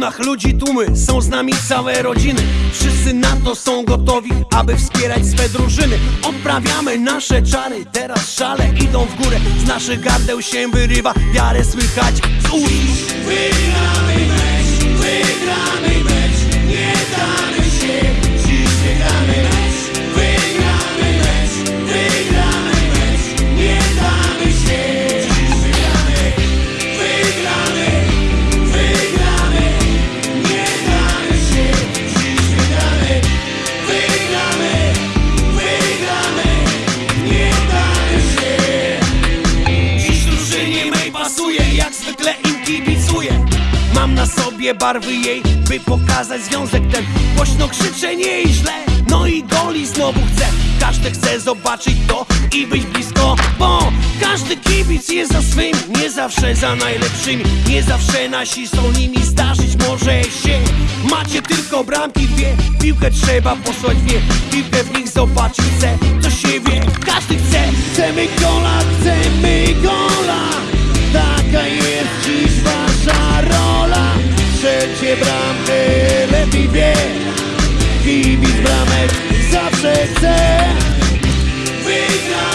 trybunach ludzi tłumy Są z nami całe rodziny. Wszyscy na to są gotowi, aby wspierać swe drużyny. Odprawiamy nasze czary, teraz szale idą w górę. Z naszych gardeł się wyrywa, wiarę słychać z ust. Wygramy mecz, wygramy mecz Nie damy się, pasuje, jak zwykle im kibicuję. Mam na sobie barwy jej, by pokazać związek ten. Głośno krzyczę nie i źle, no i goli znowu chcę. Każdy chce zobaczyć to i być blisko, bo każdy kibic jest za swym Nie zawsze za najlepszymi, nie zawsze nasi są nimi Zdarzyć może się, macie tylko bramki dwie Piłkę trzeba posłać wie, piłkę w nich zobaczyć chcę To się wie, każdy chce, chcemy gola, chcemy gola Kibic bramek zawsze chce Wygramy,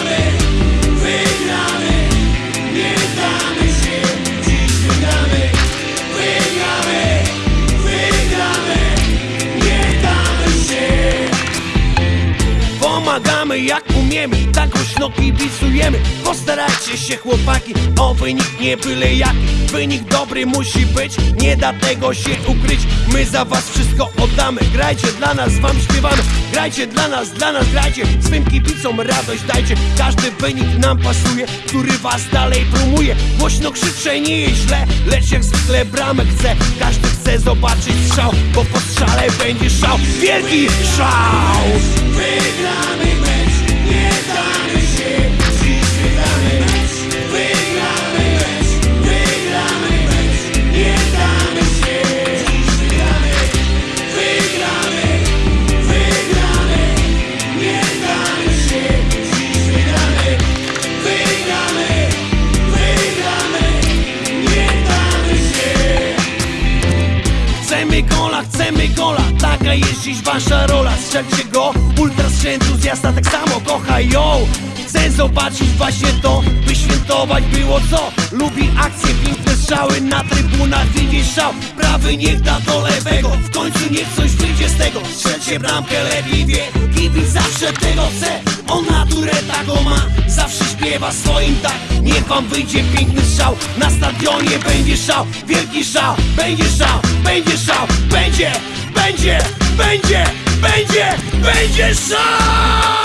Jak umiemy, tak głośno kibicujemy Postarajcie się chłopaki, o wynik nie byle jaki. Wynik dobry musi być, nie da tego się ukryć. My za was wszystko oddamy, grajcie dla nas, wam śpiewamy. Grajcie dla nas, dla nas grajcie, swym kibicom radość dajcie. Każdy wynik nam pasuje, który was dalej promuje. Głośno krzyczę, nie jest źle, lecz jak zwykle bramek chce Każdy chce zobaczyć strzał, bo po strzale będzie szał. Wielki szał! Dziś wasza rola Strzelcie go, ultras się entuzjasta tak samo kocha ją. Chcę zobaczyć właśnie to, by świętować było co. Lubi akcje, piękne strzały, na trybunach widzieć szał. Prawy niech da do lewego, w końcu niech coś wyjdzie z tego. Strzelcie bramkę, lepiej wie, kibic zawsze tego chce. On naturę taką ma, zawsze śpiewa swoim tak. Niech wam wyjdzie piękny strzał, na stadionie będzie szał. Wielki szał, będzie szał, będzie szał, będzie, będzie, będzie, będzie, będzie szał!